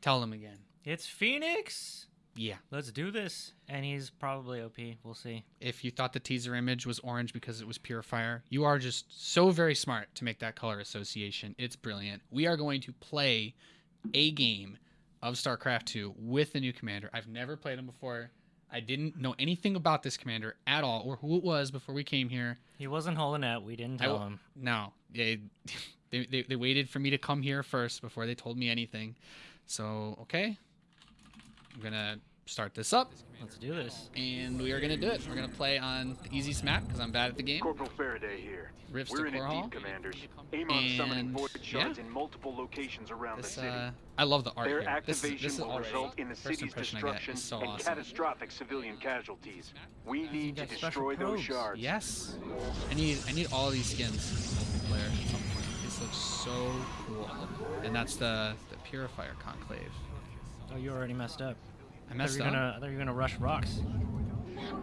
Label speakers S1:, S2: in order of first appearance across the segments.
S1: Tell them again.
S2: It's Fenix.
S1: Yeah.
S2: Let's do this. And he's probably OP. We'll see.
S1: If you thought the teaser image was orange because it was Purifier, you are just so very smart to make that color association. It's brilliant. We are going to play a game of StarCraft 2 with the new commander. I've never played him before. I didn't know anything about this commander at all or who it was before we came here.
S2: He wasn't holding out. We didn't tell
S1: w-
S2: him.
S1: No, they, they, they, they waited for me to come here first before they told me anything. So, okay. I'm going to start this up,
S2: Let's do this.
S1: and we are going to do it. We're going to play on the easiest map because I'm bad at the game.
S3: Corporal Faraday here.
S1: Rifts
S3: We're
S1: to
S3: in it
S1: core hall.
S3: deep, commanders. Aim on summoning
S1: And,
S3: void
S1: yeah.
S3: shards in multiple locations around
S1: This,
S3: the city.
S1: uh, I love the art
S3: Their
S1: here. This, is-
S3: activation
S1: this is
S3: will
S1: already
S3: result in the
S1: first
S3: city's
S1: impression I get
S3: destruction
S1: is so
S3: and
S1: awesome.
S3: catastrophic civilian casualties. We need to
S2: got special
S3: destroy those
S2: probes.
S3: shards.
S1: Yes. I need I need all these skins multiplayer at some point. This looks so cool. And that's the the Purifier Conclave.
S2: Oh, you already messed up.
S1: I
S2: I
S1: messed
S2: you
S1: up.
S2: gonna, I thought you were gonna rush rocks.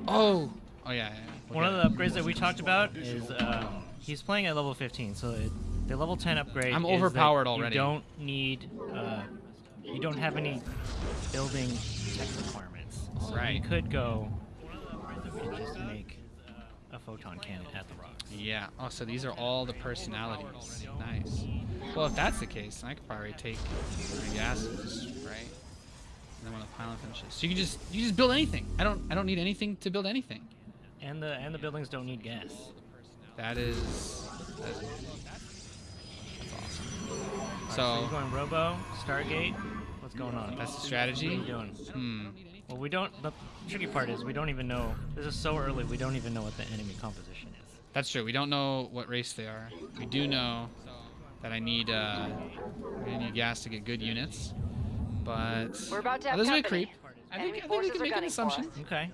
S1: Oh. Oh yeah. yeah. We'll
S2: One of the upgrades that we talked about is um, he's playing at level 15, so it, the level 10 upgrade.
S1: I'm overpowered already.
S2: You don't need, uh, you don't have any building tech requirements. So
S1: Right.
S2: You could go and just make a photon cannon at the rocks.
S1: Yeah. Oh, so these are all the personalities. Nice. Well, if that's the case, I could probably take my gases, right? And then when the pylon finishes, so you can just you just build anything. I don't I don't need anything to build anything.
S2: And the and the buildings don't need gas.
S1: That is that is that's awesome.
S2: Alright, so
S1: So
S2: you're going Robo, Stargate. What's going on?
S1: that's the strategy.
S2: What are you doing?
S1: Hmm.
S2: Well, we don't. The tricky part is we don't even know. This is so early. We don't even know what the enemy composition is.
S1: That's true. We don't know what race they are. We do know that I need uh, I need gas to get good units, but
S4: We're about to
S1: Oh,
S4: have
S1: this is a creep. I think, I think we can make an assumption.
S2: Okay.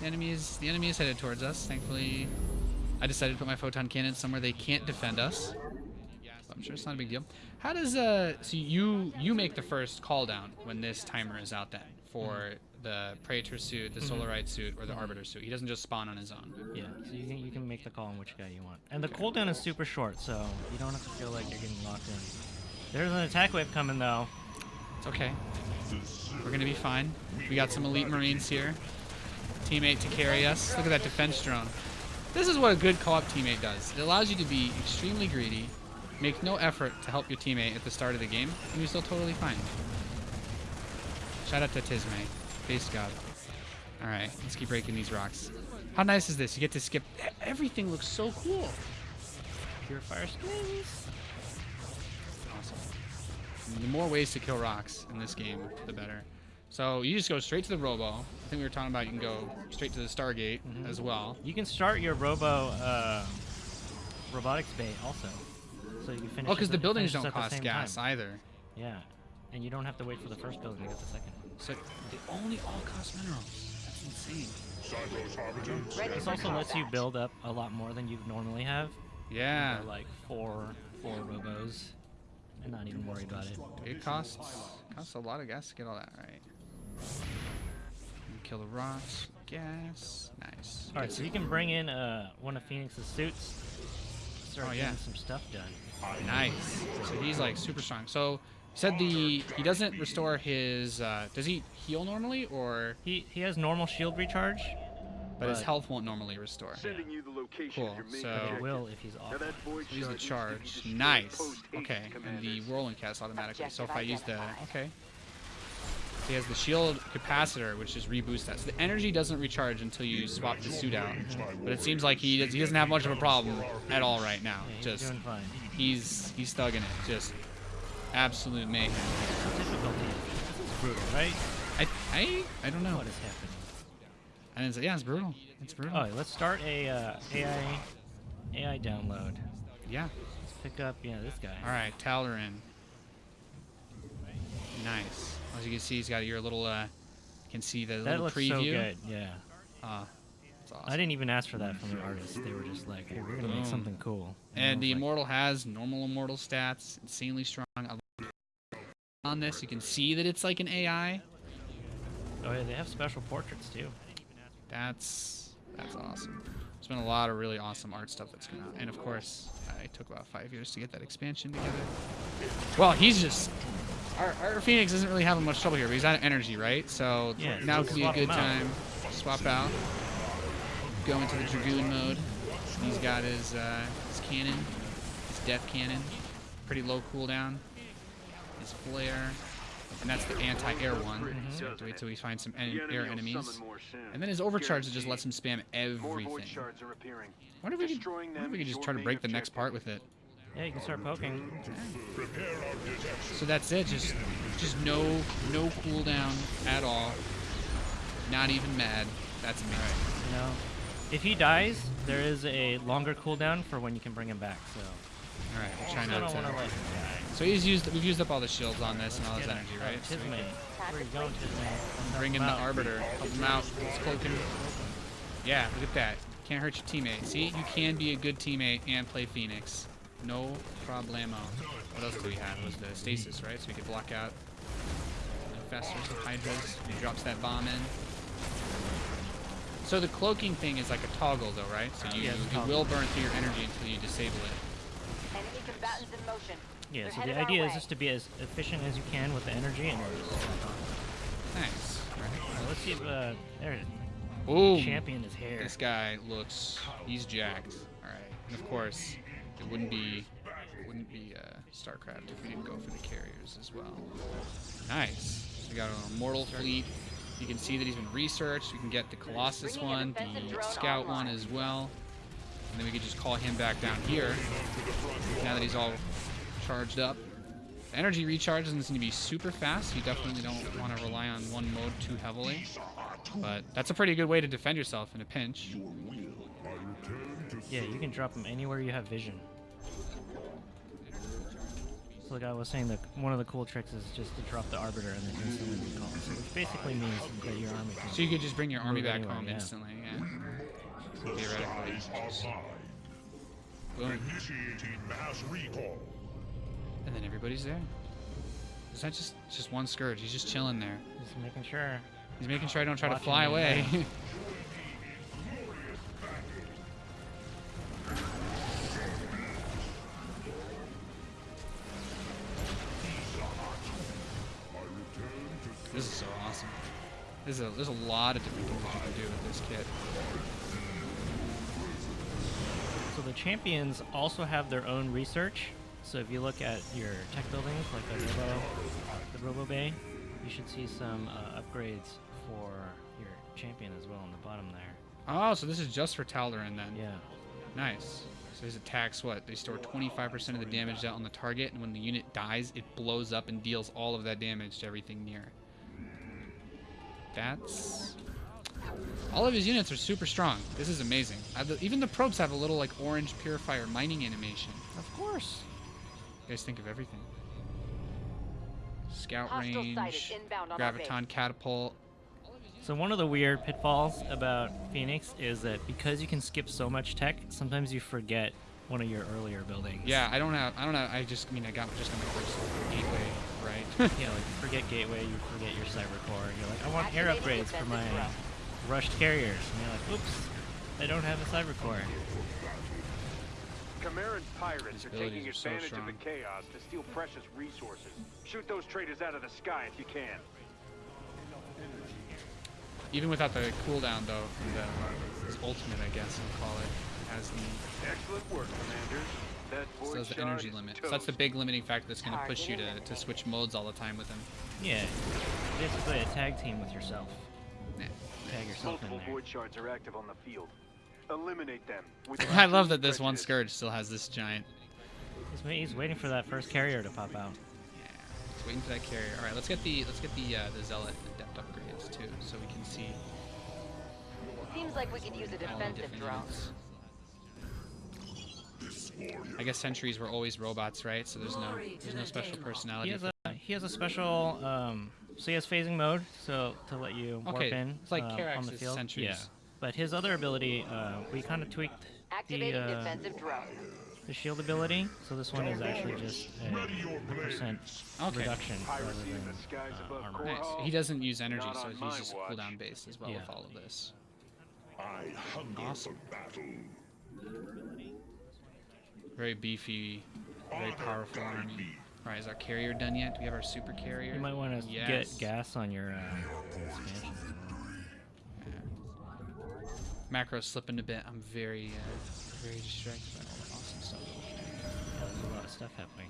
S1: The enemy is the enemy is headed towards us. Thankfully, I decided to put my photon cannon somewhere they can't defend us. I'm sure it's not a big deal. How does uh? So you you make the first call down when this timer is out then for mm. the Praetor suit, the mm-hmm. Solarite suit, or the mm-hmm. Arbiter suit. He doesn't just spawn on his own.
S2: Yeah. So you can you can make the call on which guy you want. And the cooldown is super short, so you don't have to feel like you're getting locked in. There's an attack wave coming though.
S1: It's okay. We're gonna be fine. We got some elite Marines here. Teammate to carry us. Look at that defense drone. This is what a good co-op teammate does. It allows you to be extremely greedy, make no effort to help your teammate at the start of the game, and you're still totally fine. Shout out to Tisme. Base God. Alright, let's keep breaking these rocks. How nice is this? You get to skip. Everything looks so cool.
S2: Purifier skins.
S1: Awesome. The more ways to kill rocks in this game, the better. So you just go straight to the Robo. I think we were talking about you can go straight to the Stargate as well.
S2: You can start your Robo uh, robotics bay also. So you can finish.
S1: Oh, because the buildings don't cost gas
S2: time.
S1: either.
S2: Yeah. And you don't have to wait for the first building to get the second.
S1: So they only all cost minerals. That's insane.
S4: Ready
S2: This also lets you build up a lot more than you would normally have.
S1: Yeah.
S2: Or like four four robos and not even worry about it.
S1: It costs costs a lot of gas to get all that right. Kill the rocks. Gas. Nice.
S2: All right, so you can bring in uh, one of Fenix's suits. Start
S1: Oh,
S2: getting
S1: yeah.
S2: some stuff done.
S1: Nice. So he's like super strong. So you said the he doesn't restore his. Uh, does he heal normally or?
S2: He he has normal shield recharge,
S1: But his health won't normally restore.
S3: Sending you the location
S1: Cool,
S3: of your main
S1: so-
S3: objective.
S2: he will if he's off.
S3: Now that
S1: Use the
S3: shard needs to be
S1: charge. Nice. Okay. And the
S3: commanders.
S1: whirlwind cast automatically. So if I use the
S4: identified.
S1: okay. He has the shield capacitor, which is reboost that. So the energy doesn't recharge until you swap the suit out. But it seems like he does, he doesn't have much of a problem at all right now. Just he's he's thugging it. Just absolute mayhem.
S2: This is brutal, right?
S1: I I I don't know.
S2: What is happening?
S1: I didn't yeah, it's brutal. It's brutal.
S2: Oh, let's start a uh, AI AI download.
S1: yeah.
S2: Let's pick up yeah this guy.
S1: All right, Taldarin. Nice. As you can see, he's got your little. Uh, can see the
S2: That
S1: little
S2: looks
S1: preview.
S2: so good. Yeah.
S1: Uh, it's awesome.
S2: I didn't even ask for that from the artist. They were just like, hey, we're gonna make something cool. I
S1: And the
S2: like,
S1: immortal has normal immortal stats, insanely strong. On this, you can see that it's like an AI.
S2: Oh yeah, they have special portraits too.
S1: That's that's awesome. There's been a lot of really awesome art stuff that's come out, and of course, I took about five years to get that expansion together. Well, he's just our, our Fenix isn't really having much trouble here, but he's out of energy, right? So
S2: Yeah,
S1: now could be a good
S2: out.
S1: time. Swap out. Go into the Dragoon mode. He's got his, uh, his cannon, his death cannon. Pretty low cooldown. His flare. And that's the anti-air one. So have to wait till we find some en- air enemies.
S3: summon more soon.
S1: And then his overcharge just lets him spam everything.
S3: shards are.
S1: Wonder if we could, if we could just try to break the next part with it.
S2: Yeah, you can start poking.
S1: So that's it. Just just no no cooldown at all. Not even mad. That's amazing.
S2: You know, if he dies, there is a longer cooldown for when you can bring him back. So
S1: All right, we'll try not
S2: to
S1: to.
S2: let him die.
S1: So he's used. We've used up all the shields on this and all his energy, right? So we
S2: Tismay. Where you going,
S1: bring in the arbiter. Help him out. He's cloaking. Yeah, look at that. Can't hurt your teammate. See, you can be a good teammate and play Fenix. No problemo. What else do we have? It was the stasis, right? So we could block out infestors and hydras. He drops that bomb in. So the cloaking thing is like a toggle, though, right? So you,
S2: Yeah,
S1: you will burn through your energy until you disable it.
S5: Enemy combatants in motion.
S2: Yeah,
S5: They're
S2: so the idea is
S5: way.
S2: just to be as efficient as you can with the energy and then just back on.
S1: Nice.
S2: Let's see if uh, there
S1: Boom.
S2: champion is here.
S1: This guy looks, he's jacked. All right, and of course, it wouldn't be, it wouldn't be uh, StarCraft if we didn't go for the carriers as well. Nice. So we got an immortal fleet. You can see that he's been researched. We can get the Colossus one, the
S5: drone
S1: Scout one as well, and then we could just call him back down here. Now that he's all charged up. The energy recharge doesn't seem to be super fast. You definitely don't want to rely on one mode too heavily. But that's a pretty good way to defend yourself in a pinch.
S2: Yeah, you can drop him anywhere you have vision. So like I was saying, that one of the cool tricks is just to drop the arbiter and then instantly recall. So which basically means that your army.
S1: So you could just bring your army back
S2: anywhere,
S1: home
S2: yeah.
S1: instantly, yeah. Theoretically. just- Boom.
S4: Initiating mass recall.
S1: And then everybody's there. Is that just just one scourge? He's just chilling there.
S2: Just making sure.
S1: He's making sure I don't try to fly away. this is so awesome. There's a there's a lot of different things that you can do with this kit.
S2: Champions also have their own research. So if you look at your tech buildings, like the Robo, the Robo Bay, you should see some uh, upgrades for your champion as well on the bottom there.
S1: Oh, so this is just for Taldarin then.
S2: Yeah.
S1: Nice. So his attacks, what? They store 25% of the damage out on the target, and when the unit dies, it blows up and deals all of that damage to everything near. That's... All of his units are super strong. This is amazing. The- even the probes have a little, like, orange purifier mining animation.
S2: Of course.
S1: You guys think of everything. Scout
S5: Hostile
S1: range,
S5: on
S1: graviton catapult.
S2: So one of the weird pitfalls about Fenix is that because you can skip so much tech, sometimes you forget one of your earlier buildings.
S1: Yeah, I don't have, I don't have, I just, I mean, I got just got my first gateway, right?
S2: Yeah, like you forget gateway, you forget your cyber core. You're like, I want air upgrades for my
S5: defensive
S2: rushed carriers. And you're like, oops, I don't have a cyber core.
S3: Cameron's pirates are taking
S1: are so
S3: advantage of the chaos to steal precious resources. Shoot those traitors out of the sky if you can.
S1: Even without the cooldown, though, from the his ultimate, I guess we'll call it, has the
S3: Excellent work, commanders. That
S1: so
S3: void
S1: that's the energy
S3: is
S1: limit. So that's the big limiting factor that's going to push you to, to switch modes all the time with him.
S2: Yeah, basically a tag team with yourself.
S1: Yeah.
S2: Tag yourself in
S3: Multiple
S2: there.
S3: void shards are active on the field. Eliminate them.
S1: I love that this one scourge still has this giant.
S2: He's, wait- he's waiting for that first carrier to pop out.
S1: Yeah, it's waiting for that carrier. All right, let's get the let's get the uh, the zealot the depth upgrades too, so we can see
S5: Seems like we could use a
S1: all
S5: defensive drone.
S1: I guess sentries were always robots, right? So there's no there's no special personality.
S2: He has a he has a special um, so he has phasing mode, so to let you warp
S1: Okay,
S2: in
S1: it's like
S2: uh, on the field.
S1: sentries.
S2: Yeah, but his other ability, uh, we kind of tweaked the uh,
S5: defensive drone.
S2: the shield ability. So this one is actually just a percent
S1: Okay.
S2: reduction rather than uh, armor.
S1: Nice. He doesn't use energy, so
S3: on
S1: he's just
S3: watch.
S1: cooldown based as well
S2: Yeah.
S1: with all of this.
S4: I hunger
S1: Awesome.
S4: for battle.
S1: Very beefy, very powerful
S4: guide
S1: army.
S4: Me.
S1: Right, is our carrier done yet? Do we have our super carrier?
S2: You might want to
S1: yes.
S2: get gas on your uh, expansion.
S1: Macro's slipping a bit. I'm very, uh, very distracted by all the awesome stuff.
S2: Yeah, there's a lot of stuff happening.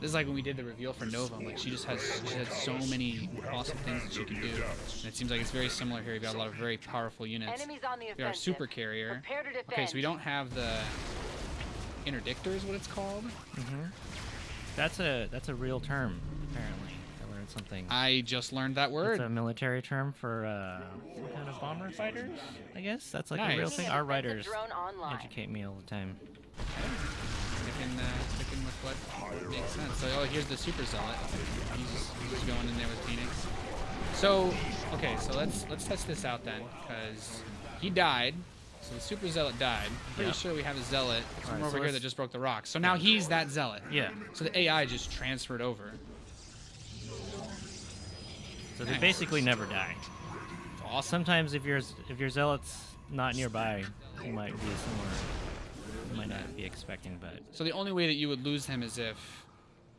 S1: This is like when we did the reveal for Nova. Like she just has, she has so many awesome things that she can do. And it seems like it's very similar here. We've got a lot of very powerful units.
S5: Enemies on the
S1: We got our super carrier.
S5: Prepare to defend.
S1: Okay, so we don't have the interdictor is what it's called.
S2: hmm That's a that's a real term. Apparently, I learned something.
S1: I just learned that word.
S2: It's a military term for uh, some kind of bomber fighters. I guess that's like a real thing. Our writers educate me all the time.
S1: Sticking, uh, sticking with what makes sense. So, oh, here's the super zealot. He's, he's going in there with Fenix. So, okay, so let's let's test this out then, because he died. So the super zealot died. I'm pretty
S2: Yeah.
S1: sure we have a zealot somewhere
S2: so
S1: over here that just broke the rock. So now he's that zealot.
S2: Yeah.
S1: So the AI just transferred over.
S2: So they
S1: Nice.
S2: basically never die.
S1: Awesome.
S2: Sometimes if your if your zealot's not nearby, you might be somewhere you might not be expecting. But
S1: So the only way that you would lose him is if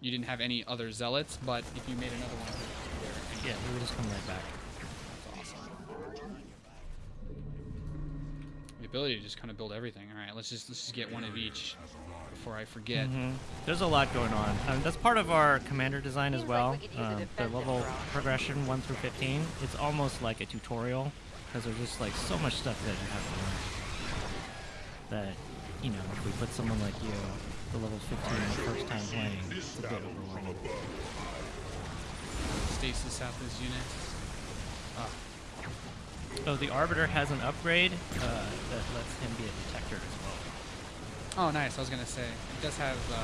S1: you didn't have any other zealots, but if you made another one,
S2: yeah, he would just come right back.
S1: That's awesome. The ability to just kind of build everything. All right, let's just let's just get one of each before I forget.
S2: Mhm. There's a lot going on. Um, that's part of our commander design as
S5: Seems like
S2: well.
S5: we could
S2: Um, the level progression 1 through 15. It's almost like a tutorial because there's just like so much stuff that you have to learn. That you know, if we put someone like you, the level 15, the first time playing, it's a bit overwhelming.
S1: Stasis out this unit. Ah,
S2: Oh, the Arbiter has an upgrade uh, that lets him be a detector as well.
S1: Oh, nice. I was gonna say it does have uh,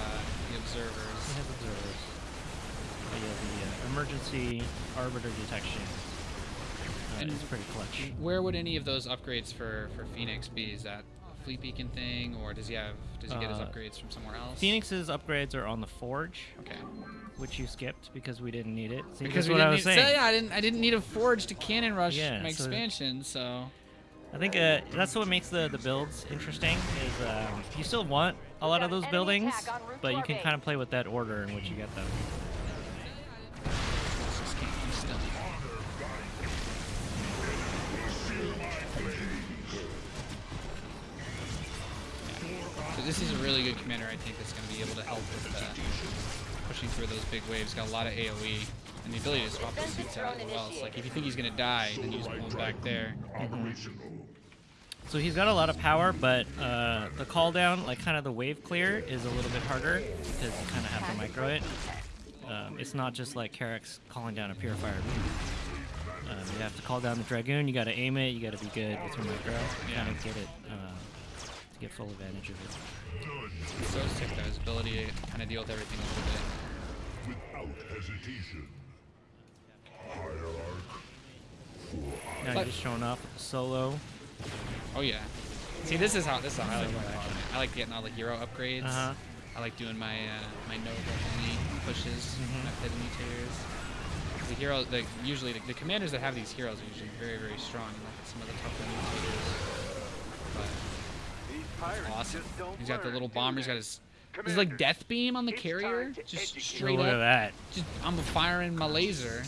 S1: the
S2: He
S1: observers.
S2: has observers. Oh, yeah, the uh, emergency Arbiter detection. Uh,
S1: And
S2: is pretty clutch.
S1: Where would any of those upgrades for for Fenix be? Is that fleet beacon thing, or does he have does he get his
S2: Uh,
S1: upgrades from somewhere else?
S2: Fenix's upgrades are on the Forge,
S1: Okay.
S2: which you skipped because we didn't need it. See,
S1: Because we
S2: what
S1: didn't
S2: I was
S1: need,
S2: saying.
S1: So, yeah, I didn't I didn't need a forge to cannon rush
S2: Yeah,
S1: my
S2: so-
S1: expansion, so
S2: I think uh, that's what makes the, the builds interesting. Is um, you still want a lot of those buildings,
S5: attack en route
S2: but you can kind of play with that order in which you get them.
S1: just can't keep still. So this is a really good commander, I think, that's going to be able to help with uh, pushing through those big waves. Got a lot of AoE and the ability to swap the suits out as well. It's like if you think he's going to die, then you just pull him back there.
S2: So he's got a lot of power, but uh, the call down, like kind of the wave clear, is a little bit harder because you kind of have to micro it. Um, it's not just like Karax calling down a purifier. Um, you have to call down the dragoon. You got to aim it. You got to be good with your micro. Kind of get it uh, to get full advantage of it.
S1: It's so sick though, his ability to kind of deal with everything a little bit.
S4: Without hesitation.
S2: Now
S1: But-
S2: just showing off with the solo.
S1: Oh yeah. See, this is how this is how I like my actually. I like getting all the hero upgrades.
S2: Uh-huh.
S1: I like doing my uh, my Nova only pushes
S2: Mhm.
S1: when I've hit mutators. The hero, the, usually the, the commanders that have these heroes are usually very very strong. Like some of the tougher mutators. But
S3: These pirates
S1: awesome. He's got the little bomber. He's got his. He's like death beam on the
S3: it's
S1: carrier, just
S3: educate.
S1: straight
S2: Look at that.
S1: Just I'm firing my laser.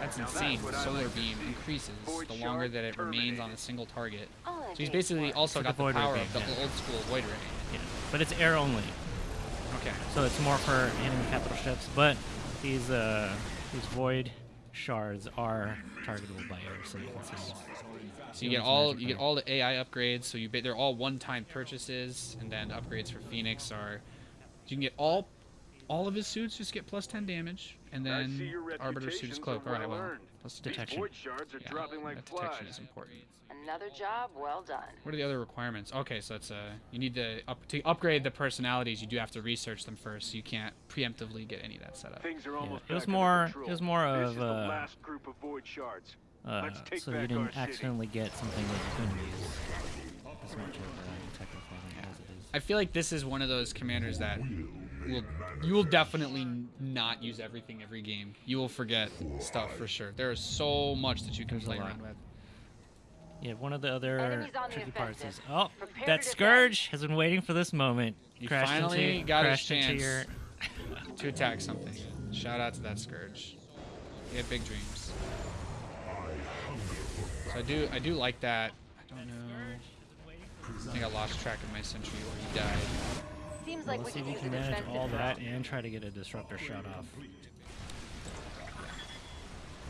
S1: That's
S3: Now
S1: insane.
S3: what
S1: The solar
S3: like
S1: beam increases
S3: Void
S1: the longer that it remains on a single target. So he's basically also
S2: Like a
S1: got the
S2: void ray
S1: power
S2: beam,
S1: of the
S2: yeah.
S1: old school void ray.
S2: Yeah. But it's air only,
S1: Okay.
S2: so it's more for enemy capital ships. But these uh, these void shards are targetable by air, so you can see.
S1: So you get all you get all the AI upgrades. So you they're all one-time purchases, and then upgrades for Fenix are you can get all all of his suits just get plus 10 damage, and then
S3: your
S1: Arbiter suits
S3: reputations
S1: cloak. All right, well, plus
S2: Detection.
S3: void shards are
S1: Yeah,
S3: dropping like
S1: that detection
S3: flies.
S1: is important.
S5: Another job well done.
S1: What are the other requirements? Okay, so it's uh you need to up to upgrade the personalities. You do have to research them first. So you can't preemptively get any of that set up.
S3: Things are almost
S2: it was more- it was more of,
S3: is the
S2: uh,
S3: last group of void shards.
S2: Uh,
S3: Let's take
S2: so you didn't
S3: our city.
S2: accidentally get something that you couldn't use as much of a technical thing as it is.
S1: I feel like this is one of those commanders that will you will definitely not use everything every game. You will forget stuff for sure. There is so much that you can
S2: There's
S1: play around with.
S2: Yeah, one of the other
S5: Enemies on the
S2: tricky parts is oh,
S5: Prepare
S2: that
S5: to
S2: Scourge has been waiting for this moment.
S1: You
S2: Crashed
S1: finally
S2: into,
S1: got his
S2: crashed into
S1: chance.
S2: your
S1: to attack something. Shout out to that Scourge. We had big dreams. So I do I do like that. I don't know. I think I lost track of my sentry where he died.
S5: Seems like
S2: Let's
S5: we
S2: see if
S5: could
S2: we can manage all that
S5: drone.
S2: and try to get a disruptor shot off.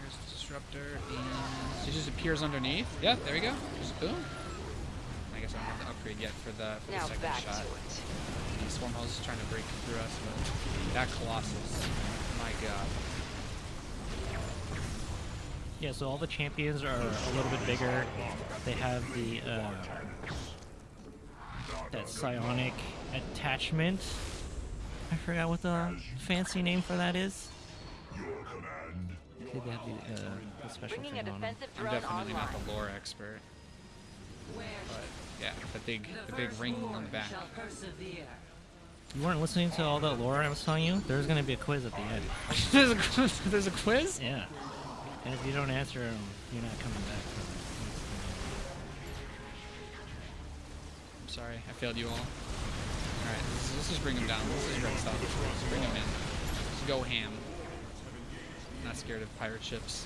S1: There's the disruptor, and it just appears underneath. Yeah, there we go. Just boom. I guess I don't have the upgrade yet for the, for the
S5: Now
S1: second
S5: back
S1: shot.
S5: to it.
S1: The swarm house is trying to break through us, but that Colossus, my god.
S2: Yeah, so all the champions are a little bit bigger. They have the uh, that psionic attachment. I forgot what the fancy name for that is.
S4: Your command.
S2: See, They have the, uh, the special
S5: Bringing a
S2: thing on
S1: I'm definitely
S5: online.
S1: not the lore expert. But yeah, the big the big ring on the back.
S2: You weren't listening to all that lore I was telling you? There's gonna be a quiz at the end.
S1: there's, a, quiz- there's a quiz?
S2: Yeah. And if you don't answer them, you're not coming back.
S1: I'm sorry, I failed you all. Alright, let's, let's just bring him down. Let's just red stuff. Let's bring him in. Let's go ham. Not scared of pirate ships.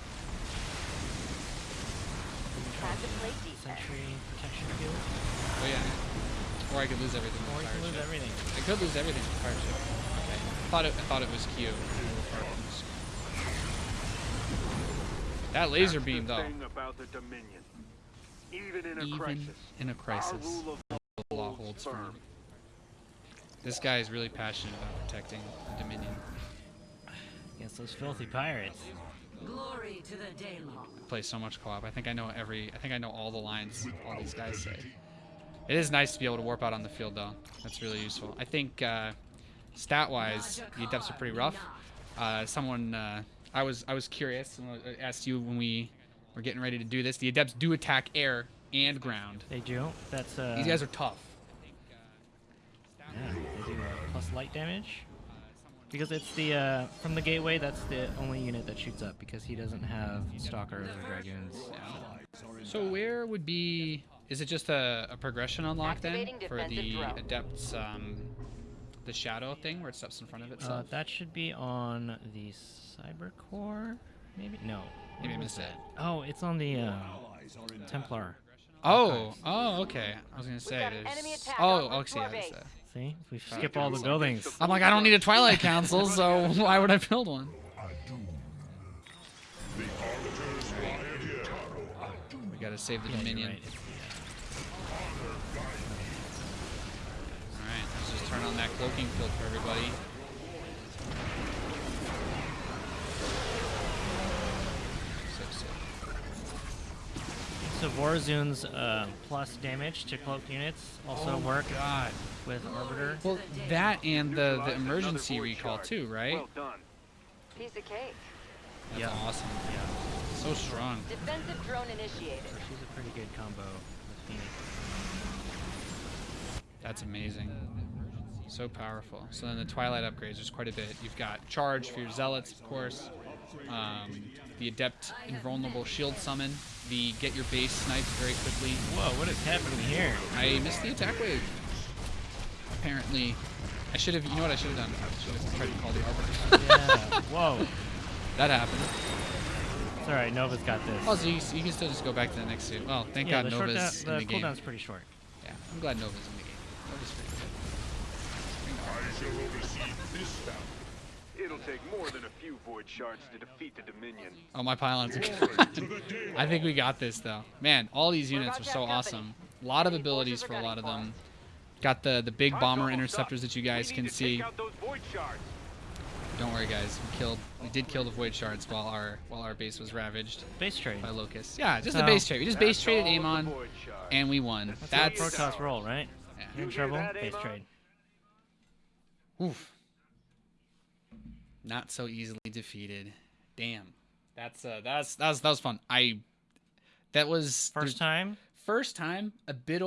S5: Time to play defense.
S2: Sentry protection field.
S1: Oh yeah. Or I could lose everything
S2: Or
S1: with
S2: you
S1: pirate
S2: can lose
S1: ship.
S2: everything.
S1: I could lose everything with pirate ship. Okay. I thought it I thought it was Q. That laser beam though.
S3: thing about the Dominion. Even in a crisis,
S1: in a
S3: our
S1: crisis.
S3: rule of
S1: law holds firm. This guy is really passionate about protecting the Dominion.
S2: Against those filthy pirates.
S6: Glory to the Daylong.
S1: I play so much co-op. I think I know every. I think I know all the lines all these guys say. It is nice to be able to warp out on the field though. That's really useful. I think uh, stat-wise, the adepts are pretty rough. Uh, someone, uh, I was I was curious. and asked you when we were getting ready to do this. The adepts do attack air and ground.
S2: They do. That's uh.
S1: These guys are tough.
S2: Yeah, they do uh, light damage. Because it's the uh, from the gateway, that's the only unit that shoots up because he doesn't have stalkers or dragoons.
S1: So where would be? Is it just a, a progression unlock then for the
S5: drone.
S1: adepts? Um, the shadow thing where it steps in front of
S2: Uh,
S1: itself.
S2: that should be on the cyber core, maybe. No.
S1: Maybe I missed it.
S2: Oh, it's on the uh, Templar.
S1: Oh, oh, okay. I was gonna say
S5: got
S1: there's. Oh,
S5: en route
S1: okay. yeah, uh,
S2: See, we skip all the buildings.
S1: I'm like, I don't need a Twilight Council, so why would I build one? We gotta save the
S2: Yeah,
S1: Dominion.
S2: right,
S1: All right, let's just turn on that cloaking field for everybody. So sick.
S2: So Vorazun's uh, plus damage to cloaked units also
S1: Oh
S2: work
S1: God.
S2: with Orbiter.
S1: Well, that and the, the emergency recall
S3: shard.
S1: too, right?
S3: Well done.
S5: Piece of cake.
S1: That's
S2: Yeah.
S1: awesome.
S2: Yeah,
S1: So strong.
S5: Defensive drone initiated.
S2: so she's a pretty good combo with Fenix.
S1: That's amazing. So powerful. So then the Twilight upgrades, there's quite a bit. You've got Charge for your Zealots, of course. Um, the Adept Invulnerable Shield Summon. The Get Your Base Sniped very quickly.
S2: Whoa, what is happening here?
S1: I missed the attack wave. Apparently. I should have, you know what I should have done? I should have tried to call the Arbiter.
S2: Yeah. Whoa.
S1: that happened.
S2: It's alright, Nova's got this.
S1: Also, you, you can still just go back to the next suit. Well, thank
S2: yeah,
S1: God
S2: the, short
S1: Nova's
S2: down,
S1: in
S2: the
S1: the game.
S2: cooldown's pretty short.
S1: Yeah, I'm glad Nova's in the game. Nova's pretty good.
S3: It'll take more than a few void shards to defeat the Dominion.
S1: Oh, my pylons are
S4: To
S1: good. I think we got this though. Man, all these units are so awesome. A lot of abilities for a lot of them. Got the the big bomber interceptors that you guys can see.
S3: Take out those void shards.
S1: Don't worry, guys. We killed. We did kill the void shards while our while our base was ravaged
S2: Base trade.
S1: by locusts. Yeah, just
S2: So-
S1: the base trade. We just base traded
S3: all of the
S1: Amon, and we won.
S2: That's,
S1: That's
S2: how Protoss roll, right?
S1: yeah.
S2: You're in trouble,
S3: that,
S2: base trade.
S1: Oof. Not so easily defeated. Damn. That's uh that's that was that was fun. I that was
S2: First time,
S1: first time a bit